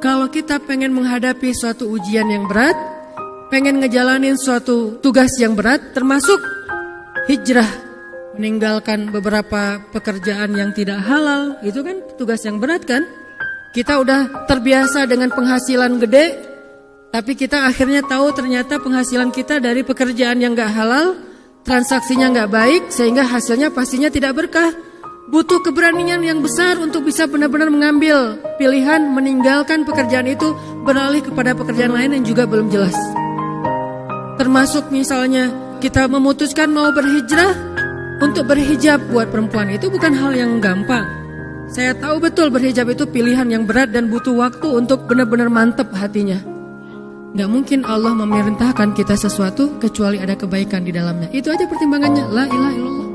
kalau kita pengen menghadapi suatu ujian yang berat, pengen ngejalanin suatu tugas yang berat, termasuk hijrah, meninggalkan beberapa pekerjaan yang tidak halal, itu kan tugas yang berat kan? Kita udah terbiasa dengan penghasilan gede, tapi kita akhirnya tahu ternyata penghasilan kita dari pekerjaan yang gak halal, transaksinya gak baik, sehingga hasilnya pastinya tidak berkah. Butuh keberanian yang besar untuk bisa benar-benar mengambil pilihan meninggalkan pekerjaan itu beralih kepada pekerjaan lain yang juga belum jelas. Termasuk misalnya kita memutuskan mau berhijrah untuk berhijab buat perempuan itu bukan hal yang gampang. Saya tahu betul berhijab itu pilihan yang berat dan butuh waktu untuk benar-benar mantep hatinya. Gak mungkin Allah memerintahkan kita sesuatu kecuali ada kebaikan di dalamnya. Itu aja pertimbangannya. La ilaha illallah.